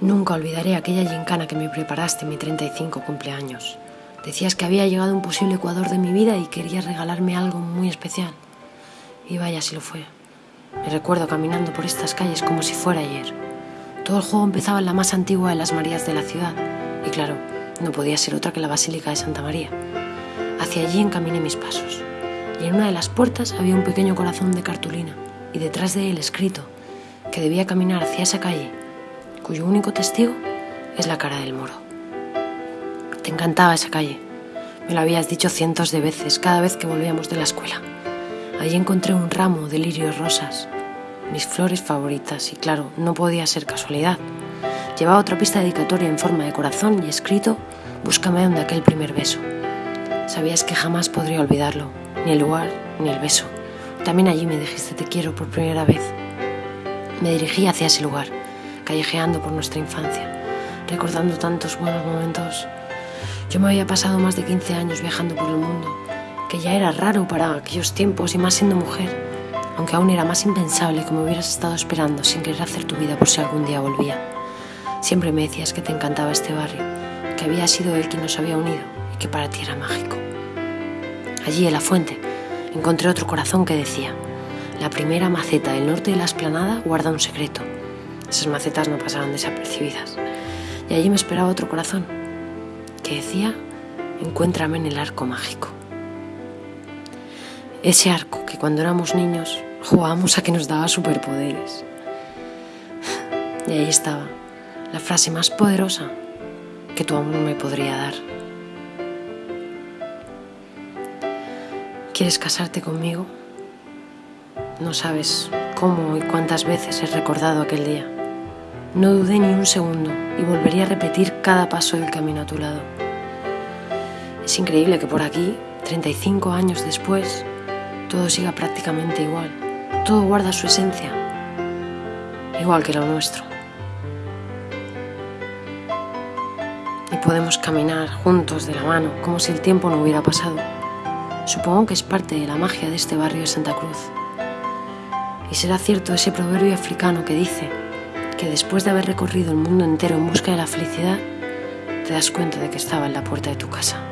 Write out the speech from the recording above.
Nunca olvidaré aquella gincana que me preparaste en mi 35 cumpleaños. Decías que había llegado un posible ecuador de mi vida y querías regalarme algo muy especial. Y vaya si lo fue. Me recuerdo caminando por estas calles como si fuera ayer. Todo el juego empezaba en la más antigua de las Marías de la ciudad. Y claro, no podía ser otra que la Basílica de Santa María. Hacia allí encaminé mis pasos. Y en una de las puertas había un pequeño corazón de cartulina. Y detrás de él escrito que debía caminar hacia esa calle, cuyo único testigo es la cara del moro. Te encantaba esa calle. Me lo habías dicho cientos de veces cada vez que volvíamos de la escuela. Allí encontré un ramo de lirios rosas, mis flores favoritas, y claro, no podía ser casualidad. Llevaba otra pista dedicatoria en forma de corazón y escrito, búscame donde aquel primer beso. Sabías que jamás podría olvidarlo, ni el lugar, ni el beso. También allí me dijiste te quiero por primera vez. Me dirigí hacia ese lugar, callejeando por nuestra infancia, recordando tantos buenos momentos. Yo me había pasado más de 15 años viajando por el mundo que ya era raro para aquellos tiempos y más siendo mujer, aunque aún era más impensable que me hubieras estado esperando sin querer hacer tu vida por si algún día volvía. Siempre me decías que te encantaba este barrio, que había sido él quien nos había unido y que para ti era mágico. Allí en la fuente encontré otro corazón que decía, la primera maceta del norte de la esplanada guarda un secreto. Esas macetas no pasaron desapercibidas. Y allí me esperaba otro corazón que decía, encuéntrame en el arco mágico. Ese arco que cuando éramos niños jugábamos a que nos daba superpoderes. Y ahí estaba, la frase más poderosa que tu amor me podría dar. ¿Quieres casarte conmigo? No sabes cómo y cuántas veces he recordado aquel día. No dudé ni un segundo y volvería a repetir cada paso del camino a tu lado. Es increíble que por aquí, 35 años después, todo siga prácticamente igual. Todo guarda su esencia, igual que lo nuestro. Y podemos caminar juntos de la mano, como si el tiempo no hubiera pasado. Supongo que es parte de la magia de este barrio de Santa Cruz. Y será cierto ese proverbio africano que dice que después de haber recorrido el mundo entero en busca de la felicidad, te das cuenta de que estaba en la puerta de tu casa.